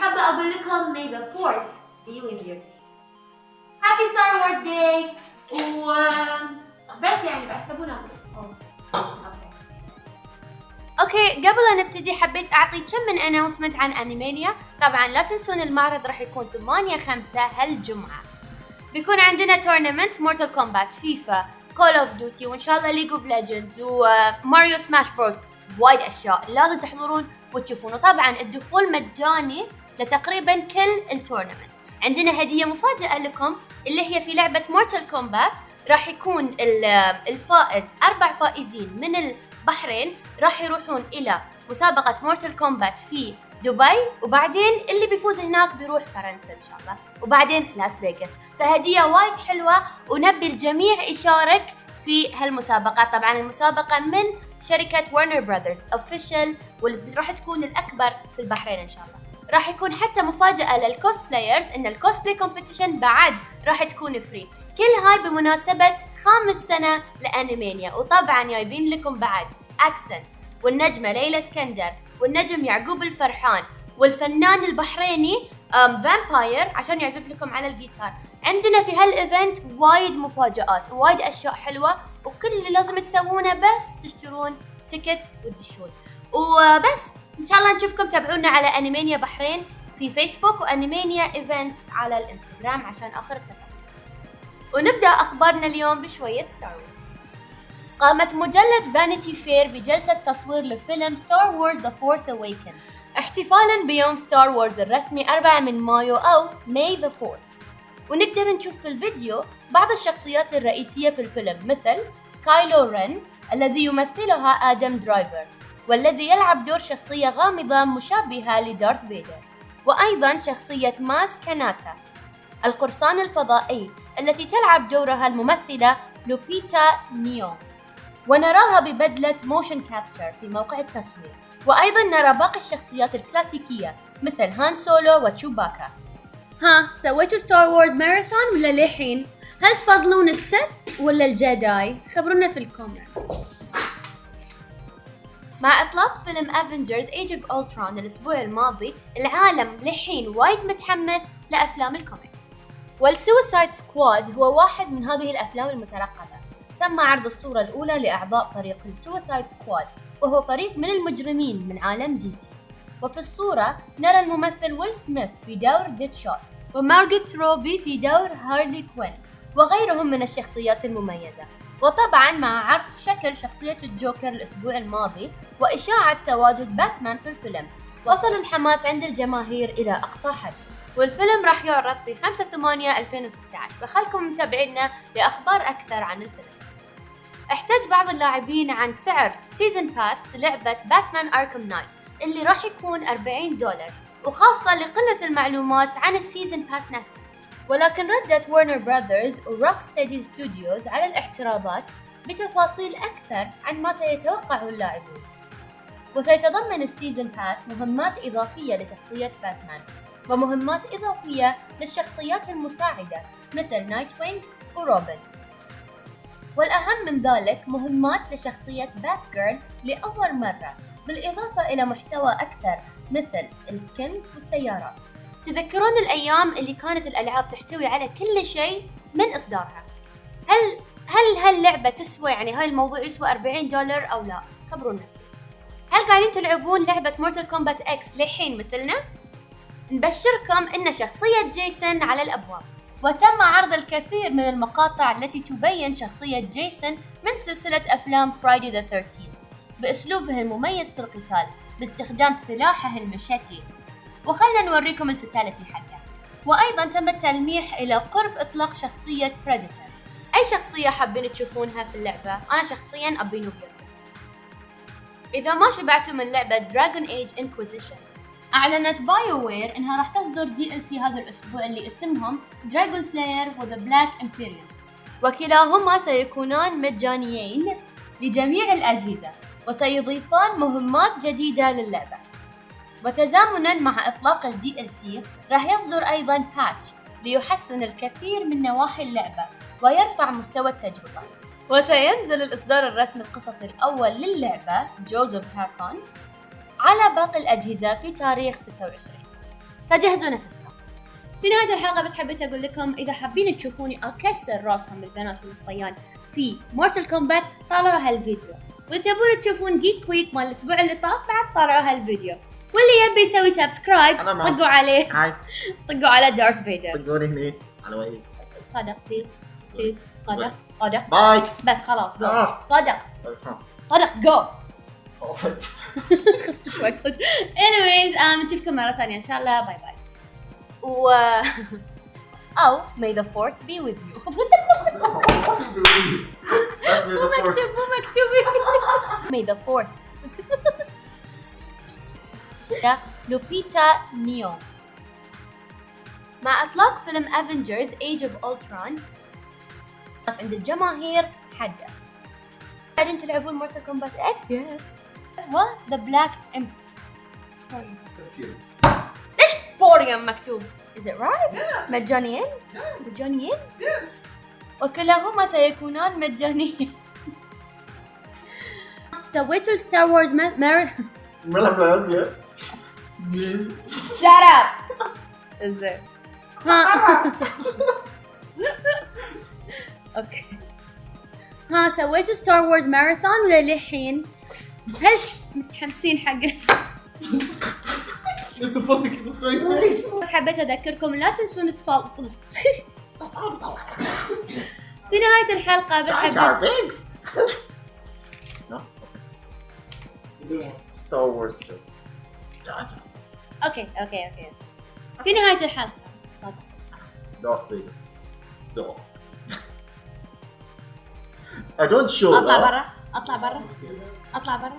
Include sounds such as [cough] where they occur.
حابة أقول لكم may the 4th be with you. Happy Star Wars Day. و بس يعني بس تبونا okay. قبل لا نبتدي حبيت أعطي كم من announcement عن انيمانيا طبعا لا تنسون المعرض راح يكون 8 5 هالجمعة. بيكون عندنا tournament Mortal Kombat FIFA Call of Duty وإن شاء الله League of Legends و Mario Smash Bros وايد أشياء لازم تحضرون وتشوفون. وطبعا الدخول مجاني لتقريبا كل ال tournament. عندنا هدية مفاجأة لكم اللي هي في لعبة Mortal Kombat راح يكون الفائز أربع فائزين من البحرين راح يروحون إلى مسابقة Mortal Kombat في دبي. وبعدين اللي بيفوز هناك بيروح فرنسا إن شاء الله. وبعدين لاس فيغاس. فهدية وايد حلوة ونبي الجميع يشارك في هالمسابقه طبعا المسابقة من شركة Warner Brothers official واللي راح تكون الأكبر في البحرين إن شاء الله. راح يكون حتى مفاجأة لل cosplayers إن ال cosplay competition بعد راح تكون free كل هاي بمناسبة خامس سنة ل Animania وطبعا جايبين لكم بعد أكسنت والنجمة ليلى اسكندر والنجم يعقوب الفرحان والفنان البحريني Vampire عشان يعزف لكم على الجيتار. عندنا في هال event وايد مفاجآت وايد أشياء حلوة وكل اللي لازم تسوونه بس تشترون ticket وتدشون. وبس إن شاء الله نشوفكم تابعونا على Animania بحرين في فيسبوك و Animania events على الإنستغرام عشان آخر التفاصيل. ونبدأ أخبارنا اليوم بشوية Star Wars قامت مجلة Vanity Fair بجلسة تصوير لفيلم Star Wars The Force Awakens احتفالا بيوم Star Wars الرسمي 4 من مايو أو May the 4 ونقدر نشوف في الفيديو بعض الشخصيات الرئيسية في الفيلم مثل كايلو رين الذي يمثلها آدم درايفر والذي يلعب دور شخصية غامضة مشابهة ل Darth Vader وأيضا شخصية Maz Kanata القرصان الفضائي التي تلعب دورها الممثلة لوبيتا نيو. ونراها ببدلة motion capture في موقع التصوير. وأيضا نرى باقي الشخصيات الكلاسيكية مثل هان سولو وتشوباكا. ها سويتوا Star Wars marathon ولا للحين؟ هل تفضلون ال Sith ولا ال Jedi؟ خبرونا في ال comments مع إطلاق فيلم Avengers Age of Ultron الأسبوع الماضي العالم للحين وايد متحمس لأفلام الكوميكس وال Suicide Squad هو واحد من هذه الأفلام المترقبة تم عرض الصورة الأولى لأعضاء فريق ال Suicide Squad وهو فريق من المجرمين من عالم DC وفي الصورة نرى الممثل ويل سميث في دور Deadshot ومارغت روبي في دور Harley Quinn وغيرهم من الشخصيات المميزة. وطبعا مع عرض شكل شخصية الجوكر الأسبوع الماضي وإشاعة تواجد باتمان في الفيلم وصل الحماس عند الجماهير إلى أقصى حد. والفيلم راح يعرض في 5 8 2016 فخلكم متابعينا لأخبار أكثر عن الفيلم. احتج بعض اللاعبين عن سعر season pass لعبة Batman Arkham Knight اللي راح يكون 40 دولار وخاصة لقلة المعلومات عن ال season pass نفسه. ولكن ردت Warner Brothers و Rocksteady Studios على الاعتراضات بتفاصيل أكثر عن ما سيتوقعه اللاعبون. وسيتضمن ال season pass مهمات إضافية لشخصية باتمان ومهمات إضافية للشخصيات المساعدة مثل Nightwing وروبن والأهم من ذلك مهمات لشخصية Batgirl لأول مرة. بالإضافة إلى محتوى أكثر مثل ال skins والسيارات. تذكرون الأيام اللي كانت الألعاب تحتوي على كل شيء من إصدارها. هل هل هاللعبة تسوى يعني هاي الموضوع يسوى 40 دولار أو لا؟ خبرونا. هل قاعدين تلعبون لعبة Mortal Kombat X للحين مثلنا؟ نبشركم إن شخصية جيسون على الأبواب. وتم عرض الكثير من المقاطع التي تبين شخصية جيسون من سلسلة أفلام Friday the 13 بأسلوبه المميز في القتال باستخدام سلاحه ال machete. وخلنا نوريكم ال fatality حقه. وأيضا تم التلميح إلى قرب إطلاق شخصية Predator أي شخصية حابين تشوفونها في اللعبة؟ أنا شخصيا أبي نوبيا إذا ما شبعتوا من لعبة Dragon Age Inquisition. أعلنت BioWare إنها راح تصدر DLC هذا الأسبوع اللي اسمهم Dragonslayer و The Black Emporium وكلاهما سيكونان مجانيين لجميع الأجهزة. وسيضيفان مهمات جديدة للعبة. وتزامنا مع إطلاق ال DLC راح يصدر أيضا patch ليحسن الكثير من نواحي اللعبة ويرفع مستوى التجربة. وسينزل الإصدار الرسمي القصصي الأول للعبة Jaws of Hakkon على باقي الأجهزة في تاريخ 26 فجهزوا نفسكم. في نهاية الحلقة بس حبيت أقول لكم إذا حابين تشوفوني أكسر راسهم بالبنات والصبيان في Mortal Kombat طالعوا هالفيديو. واللي تبون تشوفون Geek Week مال الأسبوع اللي طاف بعد طالعوا هالفيديو. واللي يبي يسوي subscribe. طقوا عليه. هاي. طقوا على Darth Vader طقوني هني على وجهي. صدق please please صدق صدق. bye. بس خلاص جو آه. صدق. صدق جو [laughs] خفت شوي صدق. Anyways um, نشوفكم مرة ثانية إن شاء الله. bye bye و [laughs] أو may the fourth be with you. [laughs] مو مكتوب مو مكتوب may the fourth. ده لوبيتا نيو مع إطلاق فيلم Avengers Age of Ultron. بس عند الجماهير حده بعدين تلعبون Mortal Kombat X؟ yes و The Black Em ليش porium مكتوب؟ Is it right؟ مجانيين؟ مجانيين؟ وكلاهما سيكونان مجانيين سويتوا Star Wars مار Shut up! زين ها okay ها سويتوا Star Wars ماراثون ولا للحين؟ هل متحمسين حق You're supposed to keep a straight face. بس حبيت أذكركم لا تنسون الطل في نهاية الحلقة بس حبيت Wars show. أوكي أوكي أوكي في نهاية الحلقة صدق Darth Vader. Darth. I don't show أطلع. برا أطلع برا أطلع برا